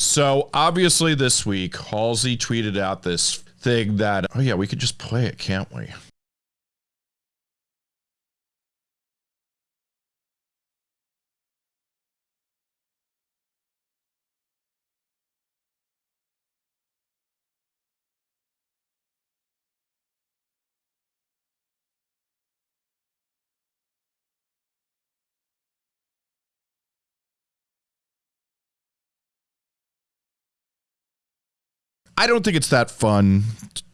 So obviously this week, Halsey tweeted out this thing that, oh yeah, we could just play it, can't we? I don't think it's that fun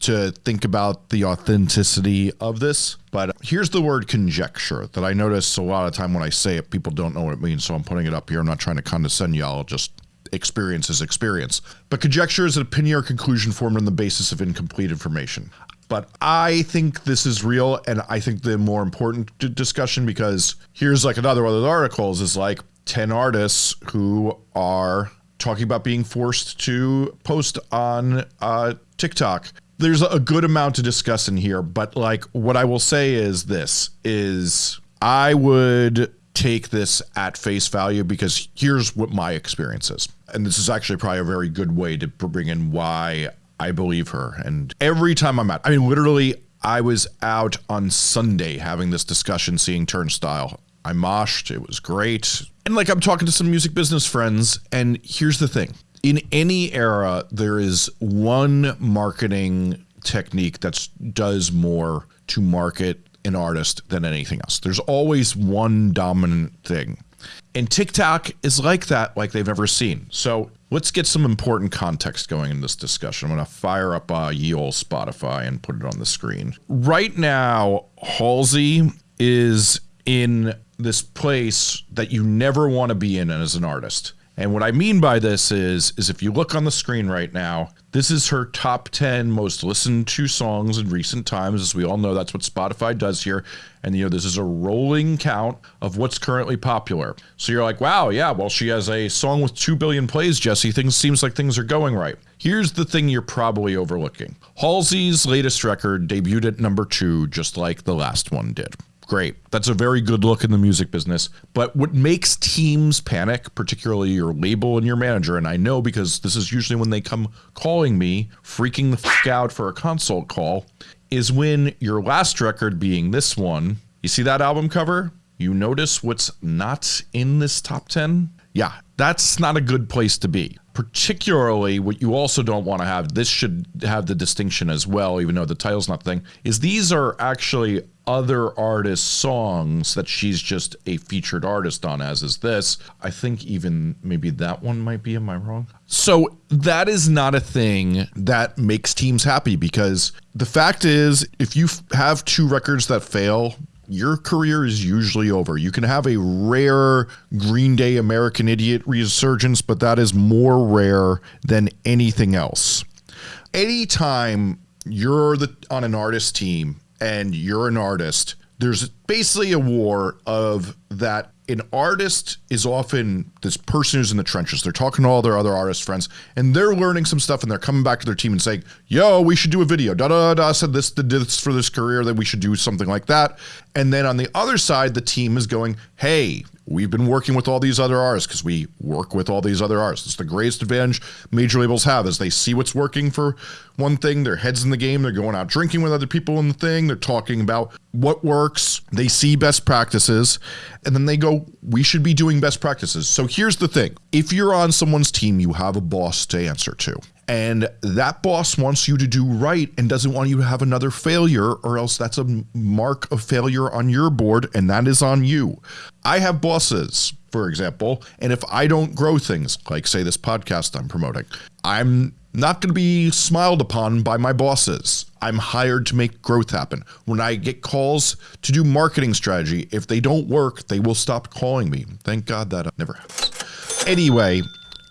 to think about the authenticity of this, but here's the word conjecture that I notice a lot of time when I say it, people don't know what it means, so I'm putting it up here. I'm not trying to condescend y'all, just experience is experience. But conjecture is an opinion or conclusion formed on the basis of incomplete information. But I think this is real, and I think the more important discussion, because here's like another one of the articles, is like 10 artists who are talking about being forced to post on uh, TikTok. There's a good amount to discuss in here, but like what I will say is this is I would take this at face value because here's what my experience is. And this is actually probably a very good way to bring in why I believe her. And every time I'm out, I mean, literally, I was out on Sunday having this discussion, seeing Turnstile. I moshed. It was great. And like I'm talking to some music business friends, and here's the thing. In any era, there is one marketing technique that does more to market an artist than anything else. There's always one dominant thing. And TikTok is like that, like they've never seen. So let's get some important context going in this discussion. I'm going to fire up uh, ye old Spotify and put it on the screen. Right now, Halsey is in this place that you never want to be in as an artist. And what I mean by this is is if you look on the screen right now, this is her top 10 most listened to songs in recent times. As we all know, that's what Spotify does here. And you know, this is a rolling count of what's currently popular. So you're like, wow, yeah, well, she has a song with 2 billion plays, Jesse. Things seems like things are going right. Here's the thing you're probably overlooking. Halsey's latest record debuted at number two, just like the last one did great. That's a very good look in the music business. But what makes teams panic, particularly your label and your manager, and I know because this is usually when they come calling me, freaking the fuck out for a consult call, is when your last record being this one, you see that album cover? You notice what's not in this top 10? Yeah, that's not a good place to be. Particularly, what you also don't want to have, this should have the distinction as well, even though the title's not the thing, is these are actually other artists' songs that she's just a featured artist on, as is this. I think even maybe that one might be. Am I wrong? So that is not a thing that makes teams happy because the fact is, if you have two records that fail, your career is usually over. You can have a rare Green Day American Idiot resurgence, but that is more rare than anything else. Anytime you're the, on an artist team and you're an artist, there's basically a war of that an artist is often this person who's in the trenches. They're talking to all their other artist friends and they're learning some stuff and they're coming back to their team and saying, yo, we should do a video. Da da da, said this, did this for this career, that we should do something like that. And then on the other side, the team is going, hey, we've been working with all these other artists because we work with all these other artists. It's the greatest advantage major labels have is they see what's working for one thing, their heads in the game, they're going out drinking with other people in the thing, they're talking about what works, they see best practices, and then they go, we should be doing best practices. So here's the thing. If you're on someone's team, you have a boss to answer to. And that boss wants you to do right and doesn't want you to have another failure, or else that's a mark of failure on your board, and that is on you. I have bosses, for example, and if I don't grow things, like say this podcast I'm promoting, I'm not going to be smiled upon by my bosses. I'm hired to make growth happen. When I get calls to do marketing strategy, if they don't work, they will stop calling me. Thank God that never happens. Anyway,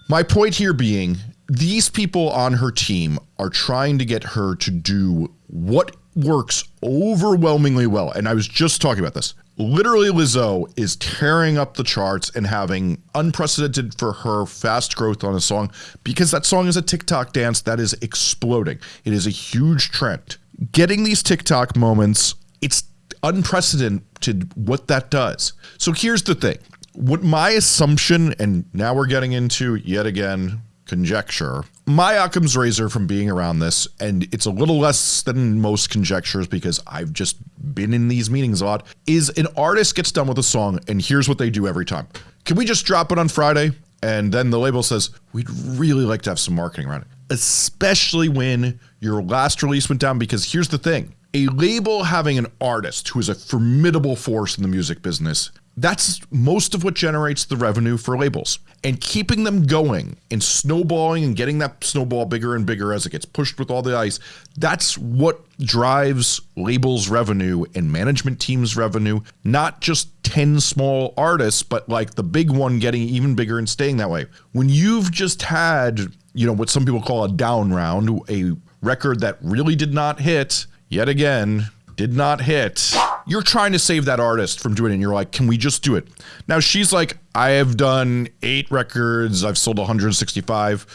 my point here being these people on her team are trying to get her to do what works overwhelmingly well. And I was just talking about this. Literally, Lizzo is tearing up the charts and having unprecedented for her fast growth on a song because that song is a TikTok dance that is exploding. It is a huge trend. Getting these TikTok moments, it's unprecedented what that does. So here's the thing. What my assumption, and now we're getting into yet again conjecture. My Occam's razor from being around this, and it's a little less than most conjectures because I've just been in these meetings a lot, is an artist gets done with a song, and here's what they do every time. Can we just drop it on Friday? And then the label says, we'd really like to have some marketing around it, especially when your last release went down. Because here's the thing a label having an artist who is a formidable force in the music business that's most of what generates the revenue for labels and keeping them going and snowballing and getting that snowball bigger and bigger as it gets pushed with all the ice that's what drives labels revenue and management teams revenue not just 10 small artists but like the big one getting even bigger and staying that way when you've just had you know what some people call a down round a record that really did not hit yet again did not hit. You're trying to save that artist from doing it, and you're like, can we just do it? Now she's like, I have done eight records, I've sold 165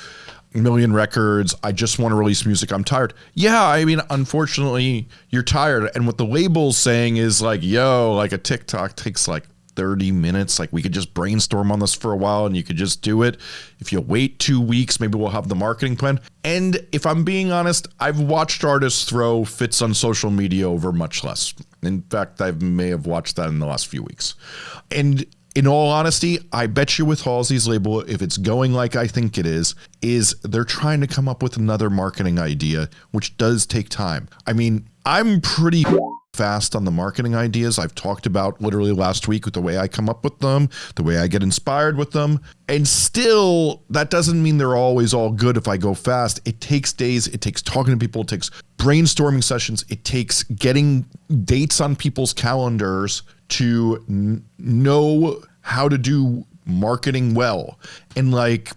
million records. I just want to release music. I'm tired. Yeah, I mean, unfortunately, you're tired. And what the label's saying is like, yo, like a TikTok takes like 30 minutes. Like we could just brainstorm on this for a while and you could just do it. If you wait two weeks, maybe we'll have the marketing plan. And if I'm being honest, I've watched artists throw fits on social media over much less. In fact, I may have watched that in the last few weeks. And in all honesty, I bet you with Halsey's label, if it's going like I think it is, is they're trying to come up with another marketing idea, which does take time. I mean, I'm pretty fast on the marketing ideas I've talked about literally last week with the way I come up with them, the way I get inspired with them. And still, that doesn't mean they're always all good if I go fast. It takes days, it takes talking to people, it takes brainstorming sessions, it takes getting dates on people's calendars to know how to do marketing well. And like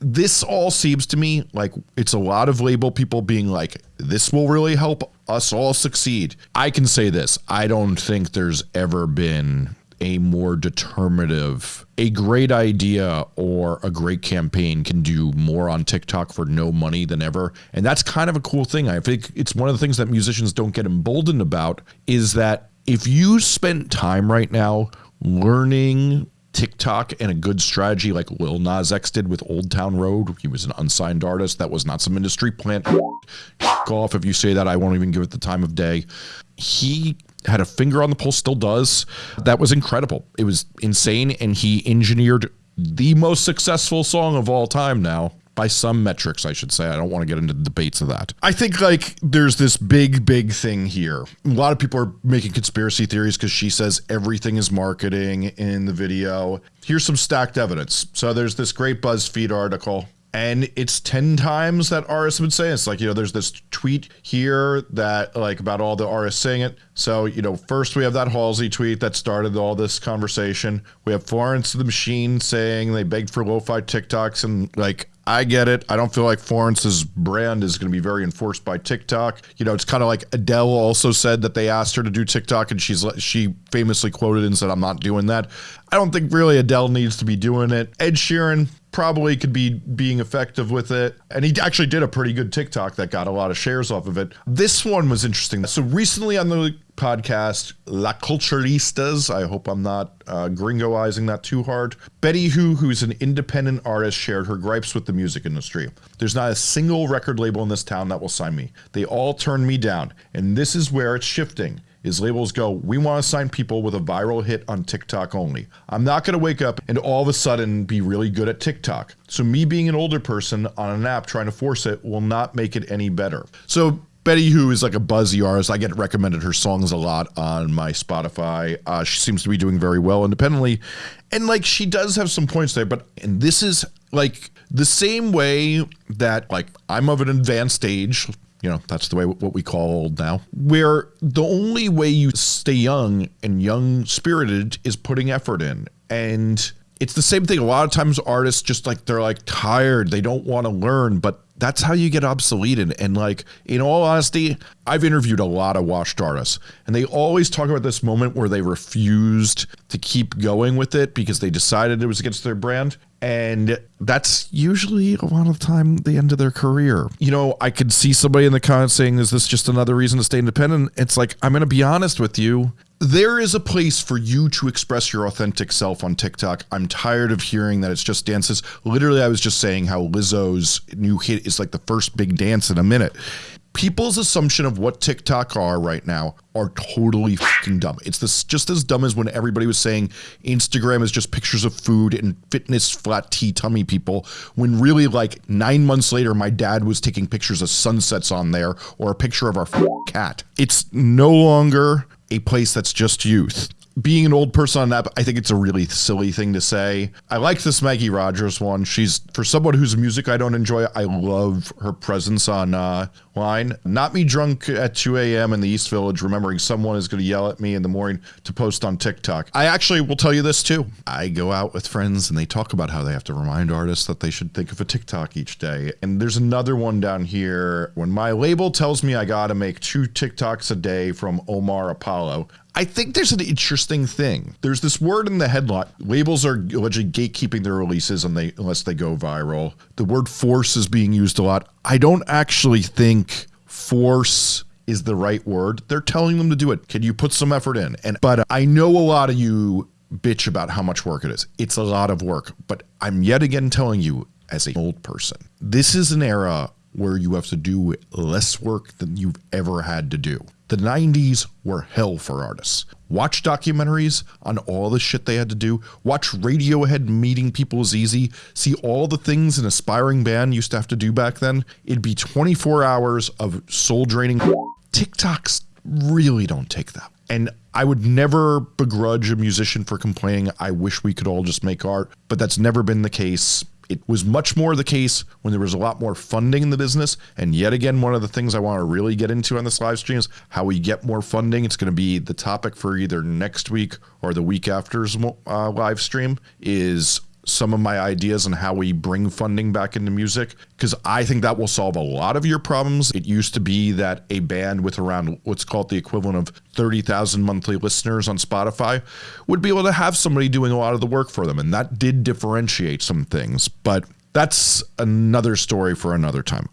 this all seems to me like it's a lot of label people being like, this will really help us all succeed. I can say this I don't think there's ever been a more determinative, a great idea or a great campaign can do more on TikTok for no money than ever. And that's kind of a cool thing. I think it's one of the things that musicians don't get emboldened about is that if you spent time right now learning TikTok and a good strategy like Lil Nas X did with Old Town Road. He was an unsigned artist. That was not some industry plant. Off if you say that, I won't even give it the time of day. He had a finger on the pulse, still does. That was incredible. It was insane, and he engineered the most successful song of all time now by some metrics, I should say. I don't want to get into the debates of that. I think like there's this big, big thing here. A lot of people are making conspiracy theories because she says everything is marketing in the video. Here's some stacked evidence. So there's this great BuzzFeed article and it's 10 times that artists would say it's like you know there's this tweet here that like about all the artists saying it so you know first we have that halsey tweet that started all this conversation we have florence the machine saying they begged for lo-fi tiktoks and like I get it. I don't feel like Florence's brand is going to be very enforced by TikTok. You know, it's kind of like Adele also said that they asked her to do TikTok, and she's she famously quoted and said, "I'm not doing that." I don't think really Adele needs to be doing it. Ed Sheeran, probably could be being effective with it. And he actually did a pretty good TikTok that got a lot of shares off of it. This one was interesting. So recently on the podcast, La Culturistas, I hope I'm not uh, gringoizing that too hard. Betty Who, who's an independent artist, shared her gripes with the music industry. There's not a single record label in this town that will sign me. They all turn me down. And this is where it's shifting is labels go, we want to sign people with a viral hit on TikTok only. I'm not going to wake up and all of a sudden be really good at TikTok. So me being an older person on an app trying to force it will not make it any better. So Betty Who is like a buzzy artist. I get recommended her songs a lot on my Spotify. Uh, she seems to be doing very well independently. And like she does have some points there, but and this is like the same way that like I'm of an advanced age, you know, that's the way what we call old now, where the only way you stay young and young spirited is putting effort in. And it's the same thing. A lot of times artists just like they're like tired, they don't want to learn, but that's how you get obsolete. And, and like, in all honesty, I've interviewed a lot of washed artists, and they always talk about this moment where they refused to keep going with it because they decided it was against their brand. And that's usually a lot of the time the end of their career. You know, I could see somebody in the comments saying, Is this just another reason to stay independent? It's like, I'm going to be honest with you there is a place for you to express your authentic self on TikTok. I'm tired of hearing that it's just dances. Literally, I was just saying how Lizzo's new hit is like the first big dance in a minute. People's assumption of what TikTok are right now are totally fucking dumb. It's this just as dumb as when everybody was saying Instagram is just pictures of food and fitness flat tummy people. When really, like nine months later, my dad was taking pictures of sunsets on there or a picture of our cat. It's no longer a place that's just youth. Being an old person on that, I think it's a really silly thing to say. I like this Maggie Rogers one. She's for someone whose music I don't enjoy. I love her presence on uh, line. Not me drunk at 2 a.m. in the East Village, remembering someone is going to yell at me in the morning to post on TikTok. I actually will tell you this too. I go out with friends and they talk about how they have to remind artists that they should think of a TikTok each day. And there's another one down here. When my label tells me I got to make two TikToks a day from Omar Apollo, I think there's an interesting thing. There's this word in the headline. Labels are allegedly gatekeeping their releases they unless they go viral. The word force is being used a lot. I don't actually think force is the right word. They're telling them to do it. Can you put some effort in? And but I know a lot of you bitch about how much work it is. It's a lot of work, but I'm yet again telling you as an old person, this is an era where you have to do less work than you've ever had to do. The 90s were hell for artists. Watch documentaries on all the shit they had to do. Watch Radiohead meeting people is easy. See all the things an aspiring band used to have to do back then. It'd be 24 hours of soul draining. TikToks really don't take that. And I would never begrudge a musician for complaining, I wish we could all just make art, but that's never been the case it was much more the case when there was a lot more funding in the business. And yet again, one of the things I want to really get into on this live stream is how we get more funding. It's going to be the topic for either next week or the week after's uh, live stream is some of my ideas on how we bring funding back into music because I think that will solve a lot of your problems. It used to be that a band with around what's called the equivalent of 30,000 monthly listeners on Spotify would be able to have somebody doing a lot of the work for them. And that did differentiate some things, but that's another story for another time.